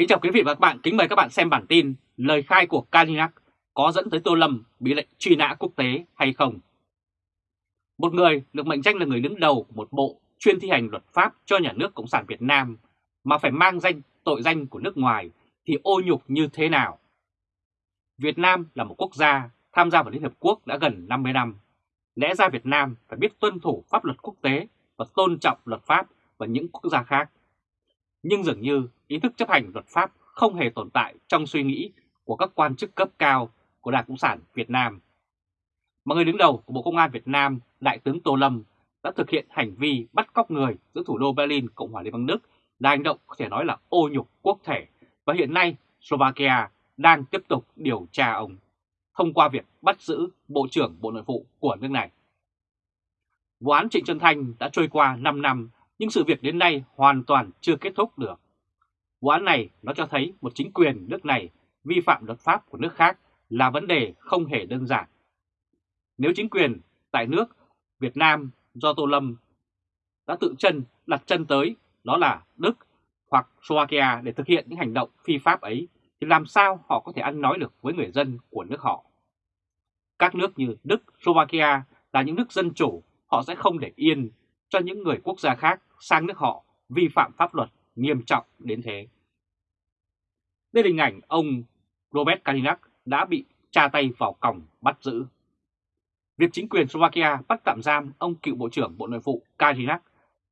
Kính chào quý vị và các bạn, kính mời các bạn xem bản tin Lời khai của Kalinac có dẫn tới Tô Lâm bị lệnh truy nã quốc tế hay không? Một người được mệnh danh là người đứng đầu một bộ chuyên thi hành luật pháp cho nhà nước Cộng sản Việt Nam mà phải mang danh tội danh của nước ngoài thì ô nhục như thế nào? Việt Nam là một quốc gia tham gia vào Liên Hợp Quốc đã gần 50 năm. Lẽ ra Việt Nam phải biết tuân thủ pháp luật quốc tế và tôn trọng luật pháp và những quốc gia khác. Nhưng dường như ý thức chấp hành luật pháp không hề tồn tại trong suy nghĩ của các quan chức cấp cao của Đảng Cộng sản Việt Nam. Mà người đứng đầu của Bộ Công an Việt Nam, Đại tướng Tô Lâm, đã thực hiện hành vi bắt cóc người giữa thủ đô Berlin, Cộng hòa Liên bang Đức là hành động có thể nói là ô nhục quốc thể và hiện nay Slovakia đang tiếp tục điều tra ông thông qua việc bắt giữ Bộ trưởng Bộ Nội vụ của nước này. Vụ án Trịnh Xuân Thanh đã trôi qua 5 năm nhưng sự việc đến nay hoàn toàn chưa kết thúc được. Vụ án này nó cho thấy một chính quyền nước này vi phạm luật pháp của nước khác là vấn đề không hề đơn giản. Nếu chính quyền tại nước Việt Nam do Tô Lâm đã tự chân đặt chân tới đó là Đức hoặc Slovakia để thực hiện những hành động phi pháp ấy thì làm sao họ có thể ăn nói được với người dân của nước họ. Các nước như Đức, Slovakia là những nước dân chủ, họ sẽ không để yên cho những người quốc gia khác sang nước họ vi phạm pháp luật nghiêm trọng đến thế. Đây là hình ảnh ông Robert Kalinak đã bị tra tay vào còng bắt giữ. Việc chính quyền Slovakia bắt tạm giam ông cựu Bộ trưởng Bộ Nội vụ Kalinak,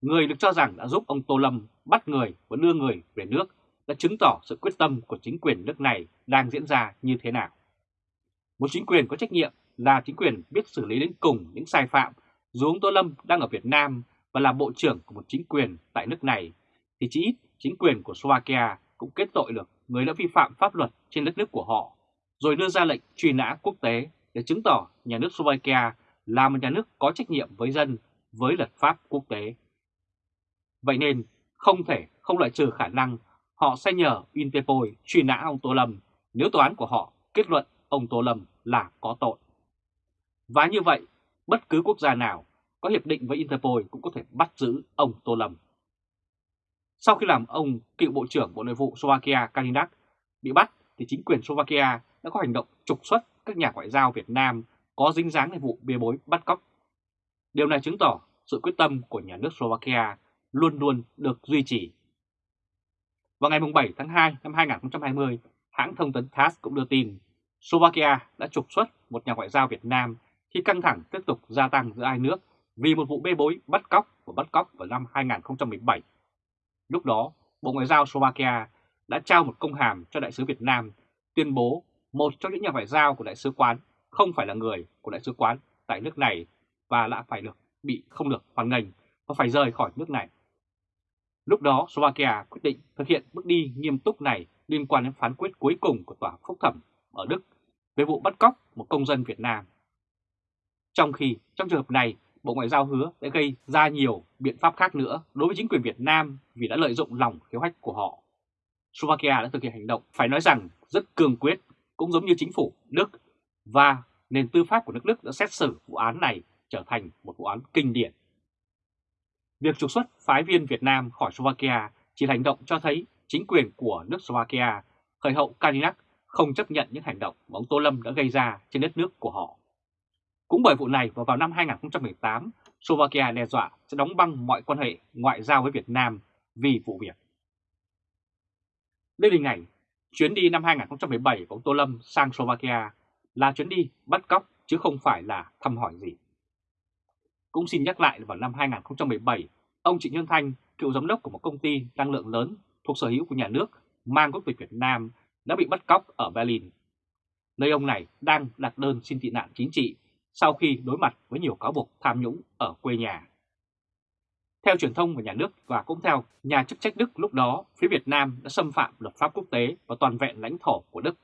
người được cho rằng đã giúp ông Tô Lâm bắt người và đưa người về nước, đã chứng tỏ sự quyết tâm của chính quyền nước này đang diễn ra như thế nào. Một chính quyền có trách nhiệm là chính quyền biết xử lý đến cùng những sai phạm dù ông Tô Lâm đang ở Việt Nam và là bộ trưởng của một chính quyền tại nước này, thì chỉ ít chính quyền của Slovakia cũng kết tội được người đã vi phạm pháp luật trên đất nước của họ, rồi đưa ra lệnh truy nã quốc tế để chứng tỏ nhà nước Slovakia là một nhà nước có trách nhiệm với dân với luật pháp quốc tế. Vậy nên không thể không loại trừ khả năng họ sẽ nhờ Interpol truy nã ông Tô Lâm nếu tòa án của họ kết luận ông Tô Lâm là có tội. Và như vậy, bất cứ quốc gia nào có hiệp định với Interpol cũng có thể bắt giữ ông Tô Lâm. Sau khi làm ông cựu Bộ trưởng Bộ Nội vụ Slovakia Kalinak bị bắt thì chính quyền Slovakia đã có hành động trục xuất các nhà ngoại giao Việt Nam có dính dáng đến vụ bê bối bắt cóc. Điều này chứng tỏ sự quyết tâm của nhà nước Slovakia luôn luôn được duy trì. Vào ngày 7 tháng 2 năm 2020, hãng thông tấn TASS cũng đưa tin Slovakia đã trục xuất một nhà ngoại giao Việt Nam khi căng thẳng tiếp tục gia tăng giữa hai nước vì một vụ bê bối bắt cóc và bắt cóc vào năm 2017. Lúc đó, Bộ Ngoại giao Slovakia đã trao một công hàm cho Đại sứ Việt Nam tuyên bố một trong những nhà ngoại giao của Đại sứ quán không phải là người của Đại sứ quán tại nước này và đã phải được bị không được hoàn ngành và phải rời khỏi nước này. Lúc đó Slovakia quyết định thực hiện bước đi nghiêm túc này liên quan đến phán quyết cuối cùng của Tòa Phúc Thẩm ở Đức về vụ bắt cóc một công dân Việt Nam. Trong khi trong trường hợp này Bộ Ngoại giao hứa sẽ gây ra nhiều biện pháp khác nữa đối với chính quyền Việt Nam vì đã lợi dụng lòng khiếu hách của họ. Slovakia đã thực hiện hành động phải nói rằng rất cương quyết, cũng giống như chính phủ Đức và nền tư pháp của nước Đức đã xét xử vụ án này trở thành một vụ án kinh điển. Việc trục xuất phái viên Việt Nam khỏi Slovakia chỉ là hành động cho thấy chính quyền của nước Slovakia, khởi hậu Kalinak không chấp nhận những hành động mà ông Tô Lâm đã gây ra trên đất nước của họ. Cũng bởi vụ này và vào năm 2018, Slovakia đe dọa sẽ đóng băng mọi quan hệ ngoại giao với Việt Nam vì vụ việc. Đây là hình ảnh chuyến đi năm 2017 của ông Tô Lâm sang Slovakia là chuyến đi bắt cóc chứ không phải là thăm hỏi gì. Cũng xin nhắc lại vào năm 2017, ông Trịnh Nhân Thanh, cựu giám đốc của một công ty năng lượng lớn thuộc sở hữu của nhà nước mang quốc tịch Việt Nam đã bị bắt cóc ở Berlin. Nơi ông này đang đặt đơn xin tị nạn chính trị sau khi đối mặt với nhiều cáo buộc tham nhũng ở quê nhà. Theo truyền thông của nhà nước và cũng theo nhà chức trách Đức lúc đó, phía Việt Nam đã xâm phạm luật pháp quốc tế và toàn vẹn lãnh thổ của Đức.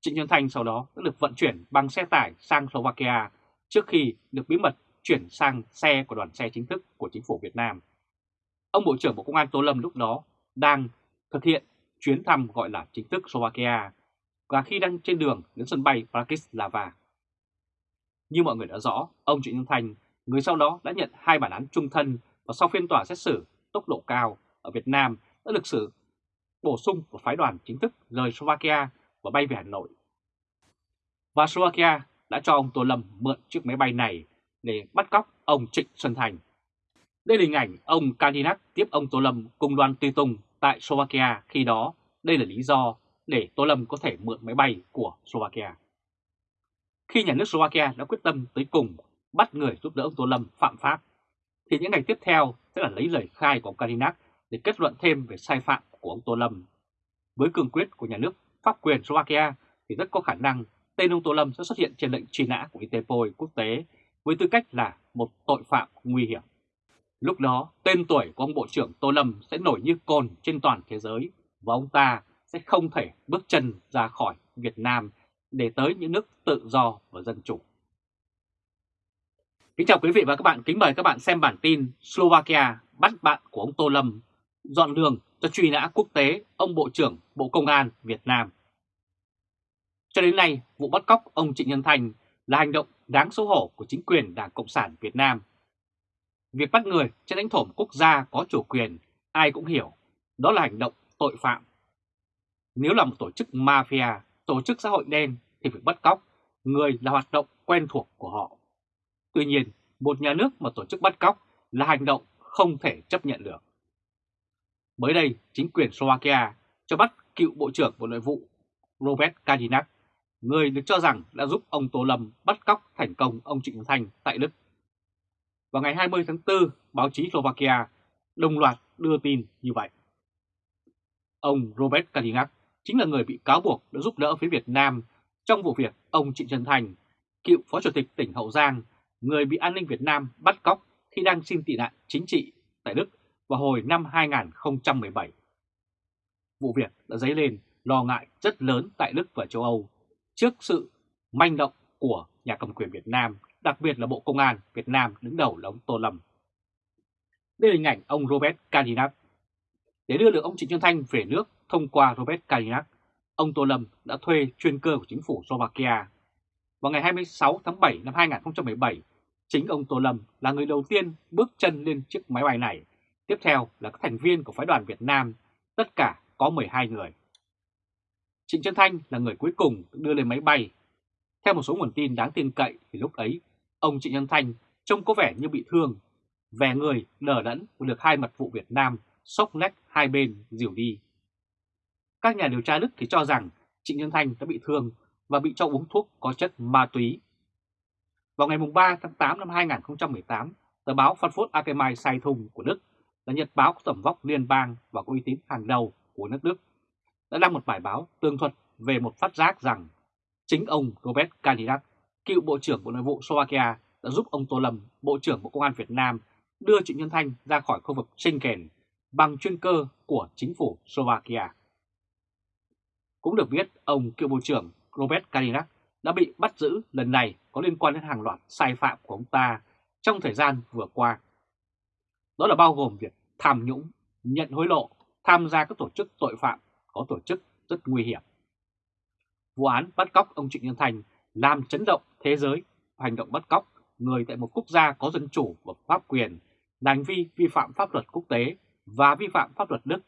Trịnh Xuân Thanh sau đó đã được vận chuyển bằng xe tải sang Slovakia trước khi được bí mật chuyển sang xe của đoàn xe chính thức của chính phủ Việt Nam. Ông Bộ trưởng Bộ Công an Tô Lâm lúc đó đang thực hiện chuyến thăm gọi là chính thức Slovakia và khi đang trên đường đến sân bay Bratislava. Như mọi người đã rõ, ông Trịnh Xuân Thành, người sau đó đã nhận hai bản án trung thân và sau phiên tòa xét xử tốc độ cao ở Việt Nam đã được xử bổ sung một phái đoàn chính thức rời Slovakia và bay về Hà Nội. Và Slovakia đã cho ông Tô Lâm mượn chiếc máy bay này để bắt cóc ông Trịnh Xuân Thành. Đây là hình ảnh ông Kadinak tiếp ông Tô Lâm cùng đoàn tùy tùng tại Slovakia khi đó. Đây là lý do để Tô Lâm có thể mượn máy bay của Slovakia. Khi nhà nước Slovakia đã quyết tâm tới cùng bắt người giúp đỡ ông Tô Lâm phạm pháp, thì những ngày tiếp theo sẽ là lấy lời khai của ông Kalinak để kết luận thêm về sai phạm của ông Tô Lâm. Với cương quyết của nhà nước pháp quyền Slovakia thì rất có khả năng tên ông Tô Lâm sẽ xuất hiện trên lệnh truy nã của Interpol quốc tế với tư cách là một tội phạm nguy hiểm. Lúc đó, tên tuổi của ông Bộ trưởng Tô Lâm sẽ nổi như cồn trên toàn thế giới và ông ta sẽ không thể bước chân ra khỏi Việt Nam để tới những nước tự do và dân chủ. Kính chào quý vị và các bạn, kính mời các bạn xem bản tin Slovakia bắt bạn của ông Tô Lâm dọn đường cho truy nã quốc tế ông Bộ trưởng Bộ Công an Việt Nam. Cho đến nay, vụ bắt cóc ông Trịnh Nhân Thành là hành động đáng xấu hổ của chính quyền Đảng Cộng sản Việt Nam. Việc bắt người trên lãnh thổ quốc gia có chủ quyền, ai cũng hiểu, đó là hành động tội phạm. Nếu là một tổ chức mafia, tổ chức xã hội đen thì việc bắt cóc người là hoạt động quen thuộc của họ. Tuy nhiên, một nhà nước mà tổ chức bắt cóc là hành động không thể chấp nhận được. Mới đây, chính quyền Slovakia cho bắt cựu Bộ trưởng Bộ Nội vụ Robert Kadinak, người được cho rằng đã giúp ông Tô Lâm bắt cóc thành công ông Trịnh Thanh tại Đức. Vào ngày 20 tháng 4, báo chí Slovakia đồng loạt đưa tin như vậy. Ông Robert Kadinak chính là người bị cáo buộc đã giúp đỡ phía Việt Nam trong vụ việc ông Trịnh Trần Thành, cựu Phó Chủ tịch tỉnh Hậu Giang, người bị an ninh Việt Nam bắt cóc khi đang xin tị nạn chính trị tại Đức vào hồi năm 2017. Vụ việc đã dấy lên lo ngại rất lớn tại Đức và châu Âu trước sự manh động của nhà cầm quyền Việt Nam, đặc biệt là Bộ Công an Việt Nam đứng đầu là ông Tô Lâm. Đây là hình ảnh ông Robert Kadinak. Để đưa được ông Trịnh Xuân Thanh về nước thông qua Robert Kadinak, ông Tô Lâm đã thuê chuyên cơ của chính phủ Slovakia. Vào ngày 26 tháng 7 năm 2017, chính ông Tô Lâm là người đầu tiên bước chân lên chiếc máy bay này Tiếp theo là các thành viên của phái đoàn Việt Nam, tất cả có 12 người. Trịnh Trân Thanh là người cuối cùng đưa lên máy bay. Theo một số nguồn tin đáng tin cậy thì lúc ấy, ông Trịnh Trân Thanh trông có vẻ như bị thương, vẻ người đờ đẫn được hai mật vụ Việt Nam sốc nách hai bên dìu đi. Các nhà điều tra Đức thì cho rằng Trịnh Nhân Thanh đã bị thương và bị cho uống thuốc có chất ma túy. Vào ngày 3 tháng 8 năm 2018, tờ báo Frankfurt Allgemeine Zeitung của Đức là nhật báo có tầm vóc liên bang và có uy tín hàng đầu của nước Đức, đã đăng một bài báo tường thuật về một phát giác rằng chính ông Robert Kadinak, cựu Bộ trưởng Bộ Nội vụ Slovakia, đã giúp ông Tô Lâm, Bộ trưởng Bộ Công an Việt Nam, đưa Trịnh Nhân Thanh ra khỏi khu vực Schengen bằng chuyên cơ của chính phủ Slovakia. Cũng được biết, ông cựu Bộ trưởng Robert Kalinak đã bị bắt giữ lần này có liên quan đến hàng loạt sai phạm của ông ta trong thời gian vừa qua. Đó là bao gồm việc tham nhũng, nhận hối lộ, tham gia các tổ chức tội phạm có tổ chức rất nguy hiểm. Vụ án bắt cóc ông Trịnh Nhân Thành làm chấn động thế giới hành động bắt cóc người tại một quốc gia có dân chủ và pháp quyền là hành vi vi phạm pháp luật quốc tế và vi phạm pháp luật Đức.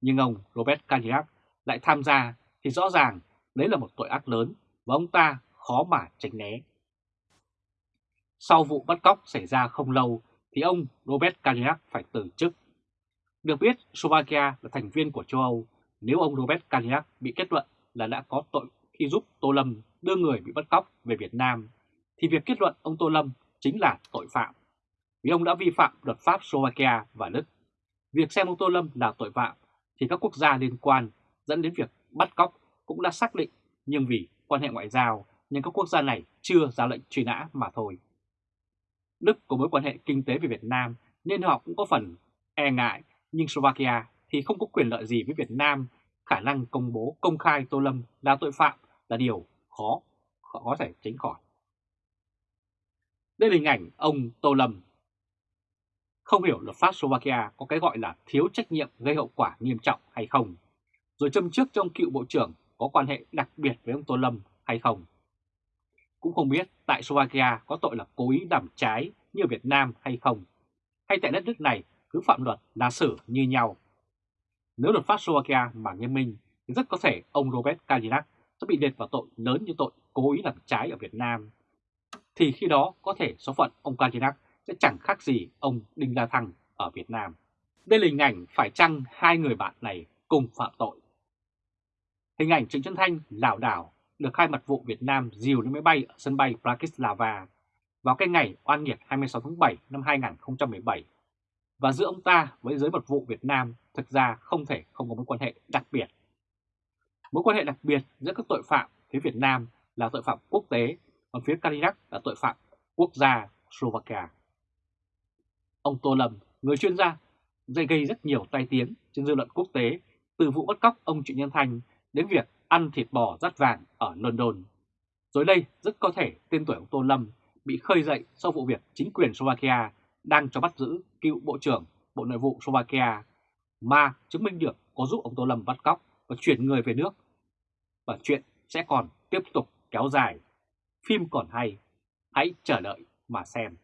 Nhưng ông Robert Kalinak lại tham gia thì rõ ràng đấy là một tội ác lớn và ông ta khó mà tránh né. Sau vụ bắt cóc xảy ra không lâu thì ông Robert Kadiak phải từ chức. Được biết, Slovakia là thành viên của châu Âu. Nếu ông Robert Kadiak bị kết luận là đã có tội khi giúp Tô Lâm đưa người bị bắt cóc về Việt Nam, thì việc kết luận ông Tô Lâm chính là tội phạm. Vì ông đã vi phạm luật pháp Slovakia và Đức. Việc xem ông Tô Lâm là tội phạm thì các quốc gia liên quan dẫn đến việc bắt cóc cũng đã xác định nhưng vì quan hệ ngoại giao nên các quốc gia này chưa ra lệnh truy nã mà thôi. Đức có mối quan hệ kinh tế với Việt Nam nên họ cũng có phần e ngại, nhưng Slovakia thì không có quyền lợi gì với Việt Nam, khả năng công bố công khai Tô Lâm là tội phạm là điều khó, khó có thể tránh khỏi. Đây là hình ảnh ông Tô Lâm. Không hiểu luật pháp Slovakia có cái gọi là thiếu trách nhiệm gây hậu quả nghiêm trọng hay không, rồi châm trước trong cựu bộ trưởng có quan hệ đặc biệt với ông Tô Lâm hay không. Cũng không biết tại Slovakia có tội là cố ý đảm trái như Việt Nam hay không, hay tại đất nước này cứ phạm luật là xử như nhau. Nếu luật pháp Slovakia mà nghiêm minh thì rất có thể ông Robert Kalinak sẽ bị liệt vào tội lớn như tội cố ý làm trái ở Việt Nam. Thì khi đó có thể số phận ông Kalinak sẽ chẳng khác gì ông Đinh La Thăng ở Việt Nam. Đây là hình ảnh phải chăng hai người bạn này cùng phạm tội. Hình ảnh Trịnh Xuân Thanh lảo đảo được hai mật vụ Việt Nam dìu lên máy bay ở sân bay Bratislava vào cái ngày oan nghiệt 26 tháng 7 năm 2017. Và giữa ông ta với giới mật vụ Việt Nam thực ra không thể không có mối quan hệ đặc biệt. Mối quan hệ đặc biệt giữa các tội phạm phía Việt Nam là tội phạm quốc tế, còn phía Kalinak là tội phạm quốc gia Slovakia. Ông Tô Lâm, người chuyên gia, dây gây rất nhiều tai tiếng trên dư luận quốc tế từ vụ bắt cóc ông Trịnh Nhân Thanh đến việc ăn thịt bò rắt vàng ở London. Rồi đây rất có thể tên tuổi ông Tô Lâm bị khơi dậy sau vụ việc chính quyền Slovakia đang cho bắt giữ cựu Bộ trưởng Bộ Nội vụ Slovakia mà chứng minh được có giúp ông Tô Lâm bắt cóc và chuyển người về nước. Và chuyện sẽ còn tiếp tục kéo dài. Phim còn hay, hãy chờ đợi mà xem.